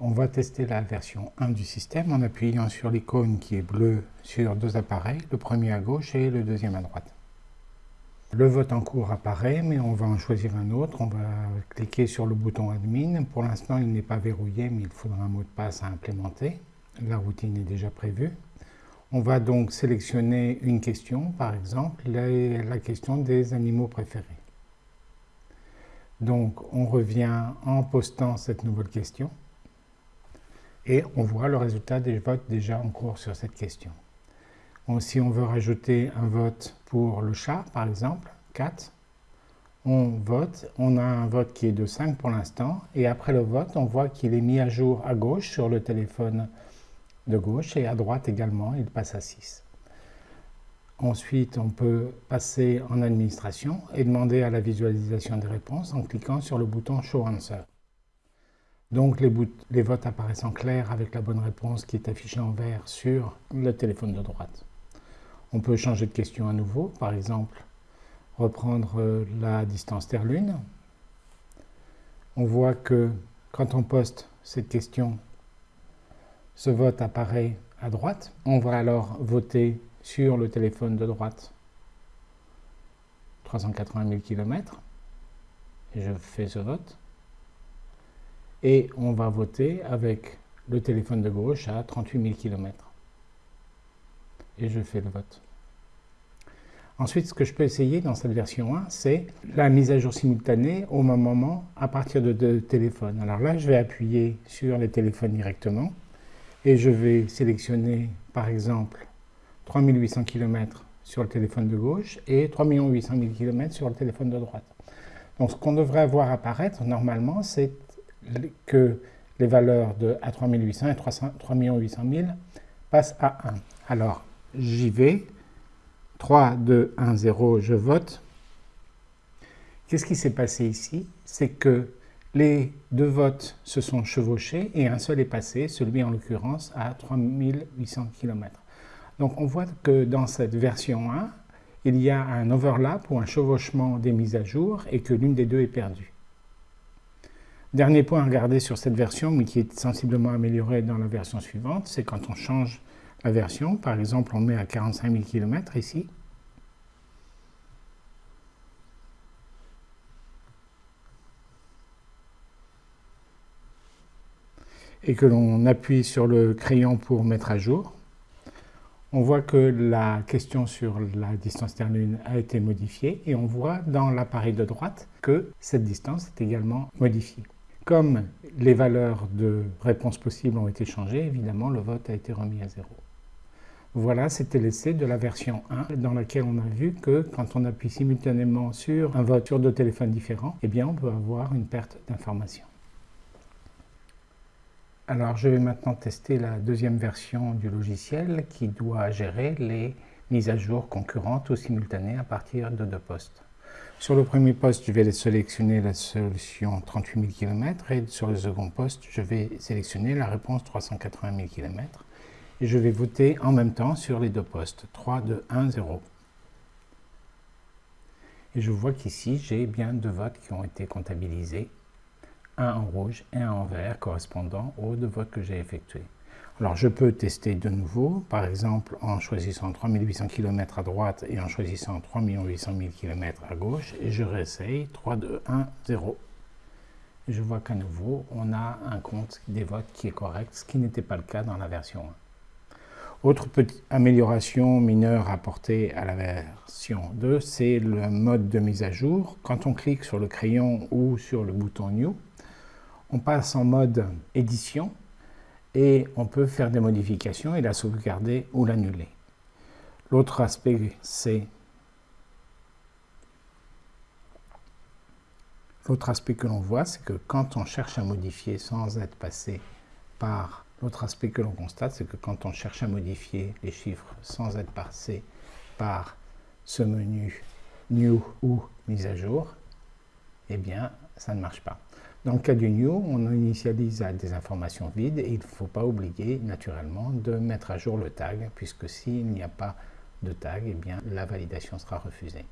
On va tester la version 1 du système en appuyant sur l'icône qui est bleue sur deux appareils, le premier à gauche et le deuxième à droite. Le vote en cours apparaît, mais on va en choisir un autre. On va cliquer sur le bouton Admin. Pour l'instant, il n'est pas verrouillé, mais il faudra un mot de passe à implémenter. La routine est déjà prévue. On va donc sélectionner une question, par exemple, la, question des animaux préférés. Donc, on revient en postant cette nouvelle question et on voit le résultat des votes déjà en cours sur cette question. si on veut rajouter un vote pour le chat, par exemple, 4, on vote, on a un vote qui est de 5 pour l'instant, et après le vote, on voit qu'il est mis à jour à gauche sur le téléphone de gauche et à droite également, il passe à 6. Ensuite, on peut passer en administration et demander à la visualisation des réponses en cliquant sur le bouton Show Answer. Donc les, votes apparaissent en clair avec la bonne réponse qui est affichée en vert sur le téléphone de droite. On peut changer de question à nouveau, par exemple reprendre euh, la distance Terre-Lune. On voit que quand on poste cette question ce vote apparaît à droite. On va alors voter sur le téléphone de droite 380 000 km. Et je fais ce vote. Et on va voter avec le téléphone de gauche à 38 000 km. Et je fais le vote. Ensuite, ce que je peux essayer dans cette version 1, c'est la mise à jour simultanée au même moment à partir de deux téléphones. Alors là, je vais appuyer sur les téléphones directement et je vais sélectionner par exemple 3800 km sur le téléphone de gauche et 3 800 000 km sur le téléphone de droite. Donc ce qu'on devrait avoir apparaître normalement, c'est que les valeurs de A 3800 et 3 800 000 passent à 1. Alors j'y vais, 3, 2, 1, 0, je vote. Qu'est-ce qui s'est passé ici? C'est que les deux votes se sont chevauchés et un seul est passé, celui en l'occurrence à 3800 km. Donc on voit que dans cette version 1, il y a un overlap ou un chevauchement des mises à jour et que l'une des deux est perdue. Dernier point à regarder sur cette version, mais qui est sensiblement amélioré dans la version suivante, c'est quand on change la version, par exemple on met à 45 000 km ici, et que l'on appuie sur le crayon pour mettre à jour, on voit que la question sur la distance Terre-Lune a été modifiée et on voit dans l'appareil de droite que cette distance est également modifiée. Comme les valeurs de réponse possibles ont été changées, évidemment le vote a été remis à zéro. Voilà, c'était l'essai de la version 1 dans laquelle on a vu que quand on appuie simultanément sur un vote sur deux téléphones différents, eh bien on peut avoir une perte d'information. Alors je vais maintenant tester la deuxième version du logiciel qui doit gérer les mises à jour concurrentes ou simultanées à partir de deux postes. Sur le premier poste, je vais sélectionner la solution 38 000 km et sur le second poste, je vais sélectionner la réponse 380 000 km et je vais voter en même temps sur les deux postes 3, 2, 1, 0. Et je vois qu'ici, j'ai bien deux votes qui ont été comptabilisés un en rouge et un en vert correspondant aux deux votes que j'ai effectués. Alors je peux tester de nouveau, par exemple en choisissant 3800 km à droite et en choisissant 3 800 000 km à gauche, et je réessaye 3, 2, 1, 0. Et je vois qu'à nouveau, on a un compte des votes qui est correct, ce qui n'était pas le cas dans la version 1. Autre petite amélioration mineure apportée à la version 2, c'est le mode de mise à jour. Quand on clique sur le crayon ou sur le bouton New, on passe en mode édition et on peut faire des modifications et la sauvegarder ou l'annuler. L'autre aspect, c'est L'autre aspect que l'on voit, c'est que quand on cherche à modifier sans être passé par... L'autre aspect que l'on constate, c'est que quand on cherche à modifier les chiffres sans être passé par ce menu New ou Mise à jour, eh bien, ça ne marche pas. Dans le cas du new, on initialise à des informations vides et il ne faut pas oublier naturellement de mettre à jour le tag puisque s'il n'y a pas de tag, eh la validation sera refusée.